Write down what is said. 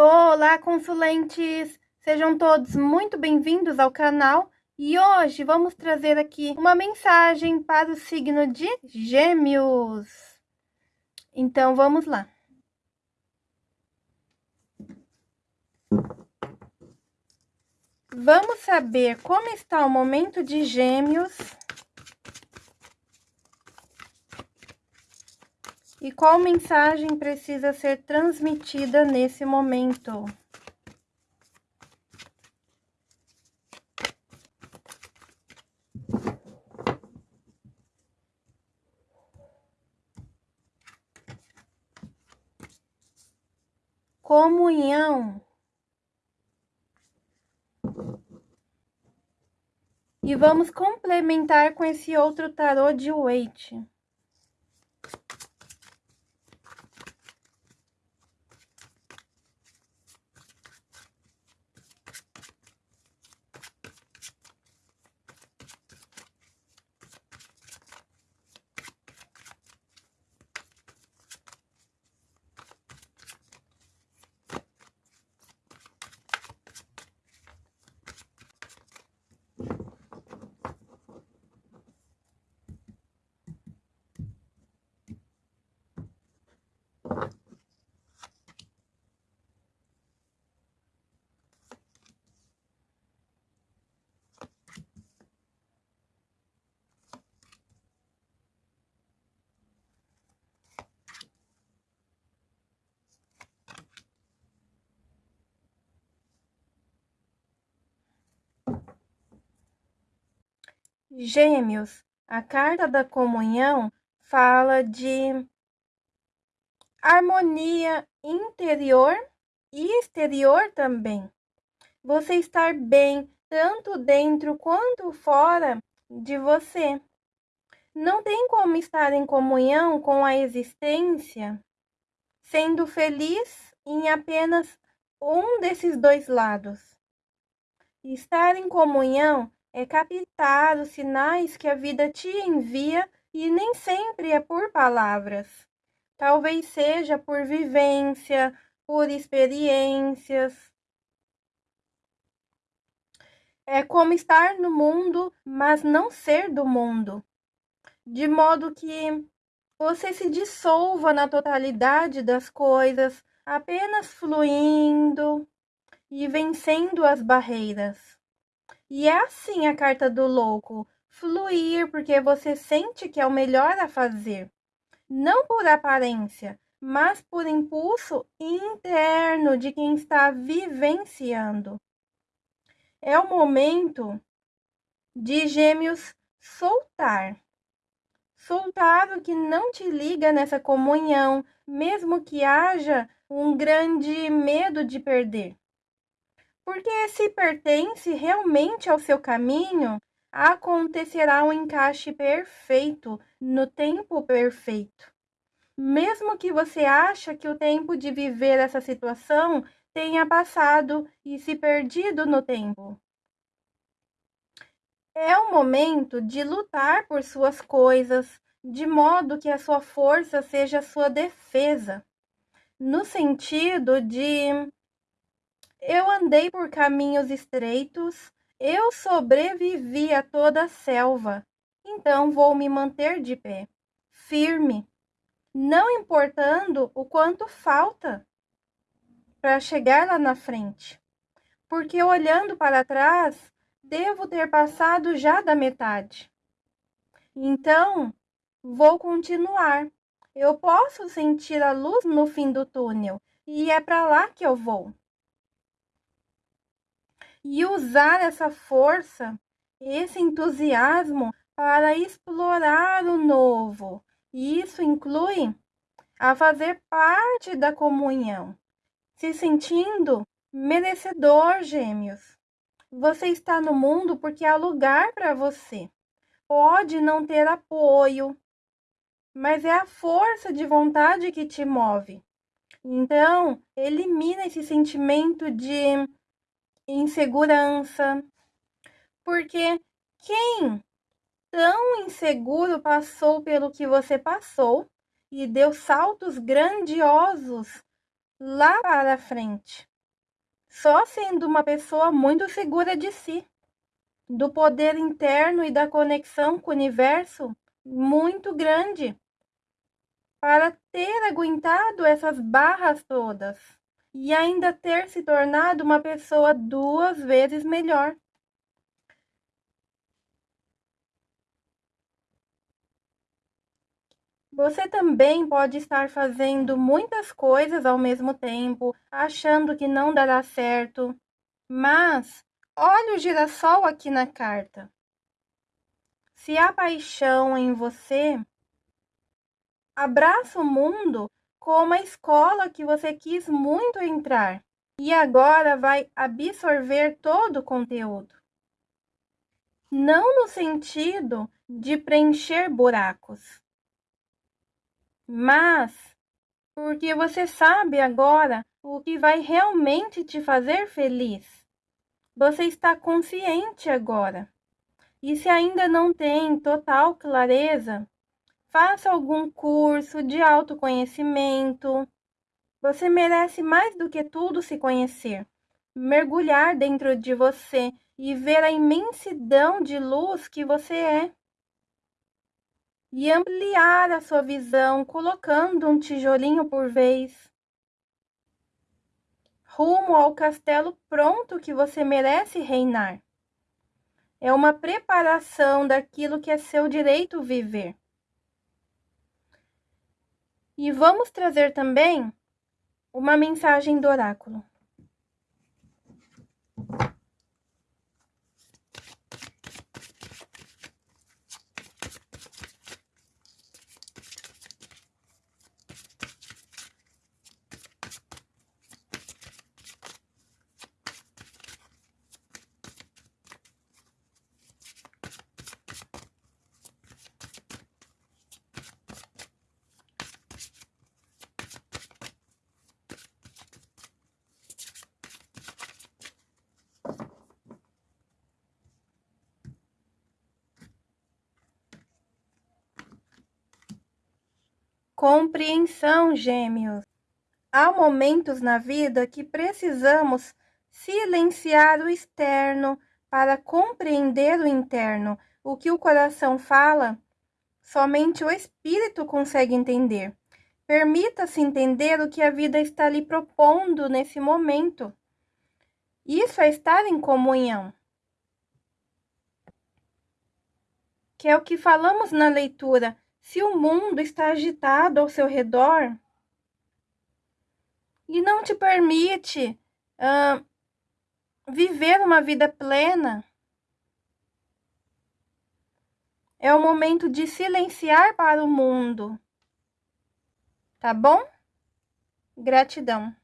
Olá, consulentes! Sejam todos muito bem-vindos ao canal e hoje vamos trazer aqui uma mensagem para o signo de Gêmeos. Então, vamos lá. Vamos saber como está o momento de Gêmeos E qual mensagem precisa ser transmitida nesse momento? Comunhão. E vamos complementar com esse outro tarô de Waite. Gêmeos, a carta da comunhão fala de harmonia interior e exterior também. Você estar bem tanto dentro quanto fora de você. Não tem como estar em comunhão com a existência sendo feliz em apenas um desses dois lados. Estar em comunhão é captar os sinais que a vida te envia e nem sempre é por palavras. Talvez seja por vivência, por experiências. É como estar no mundo, mas não ser do mundo. De modo que você se dissolva na totalidade das coisas, apenas fluindo e vencendo as barreiras. E é assim a carta do louco: fluir porque você sente que é o melhor a fazer, não por aparência, mas por impulso interno de quem está vivenciando. É o momento de Gêmeos soltar. Soltar o que não te liga nessa comunhão, mesmo que haja um grande medo de perder. Porque se pertence realmente ao seu caminho, acontecerá um encaixe perfeito no tempo perfeito. Mesmo que você acha que o tempo de viver essa situação tenha passado e se perdido no tempo. É o momento de lutar por suas coisas, de modo que a sua força seja a sua defesa, no sentido de eu andei por caminhos estreitos, eu sobrevivi a toda a selva, então vou me manter de pé, firme, não importando o quanto falta para chegar lá na frente. Porque olhando para trás, devo ter passado já da metade. Então, vou continuar. Eu posso sentir a luz no fim do túnel e é para lá que eu vou e usar essa força, esse entusiasmo para explorar o novo. E isso inclui a fazer parte da comunhão, se sentindo merecedor, gêmeos. Você está no mundo porque há lugar para você. Pode não ter apoio, mas é a força de vontade que te move. Então, elimina esse sentimento de insegurança. Porque quem tão inseguro passou pelo que você passou e deu saltos grandiosos lá para frente. só sendo uma pessoa muito segura de si, do poder interno e da conexão com o universo muito grande para ter aguentado essas barras todas e ainda ter se tornado uma pessoa duas vezes melhor. Você também pode estar fazendo muitas coisas ao mesmo tempo, achando que não dará certo. Mas olha o girassol aqui na carta. Se há paixão em você, abraça o mundo como a escola que você quis muito entrar e agora vai absorver todo o conteúdo. Não no sentido de preencher buracos, mas porque você sabe agora o que vai realmente te fazer feliz. Você está consciente agora. E se ainda não tem total clareza, faça algum curso de autoconhecimento. Você merece mais do que tudo se conhecer, mergulhar dentro de você e ver a imensidão de luz que você é e ampliar a sua visão colocando um tijolinho por vez. Rumo ao castelo pronto que você merece reinar. É uma preparação daquilo que é seu direito viver. E vamos trazer também uma mensagem do oráculo. Compreensão, gêmeos. Há momentos na vida que precisamos silenciar o externo para compreender o interno. O que o coração fala, somente o espírito consegue entender. Permita-se entender o que a vida está lhe propondo nesse momento. Isso é estar em comunhão. Que é o que falamos na leitura se o mundo está agitado ao seu redor e não te permite uh, viver uma vida plena, é o momento de silenciar para o mundo. Tá bom? Gratidão.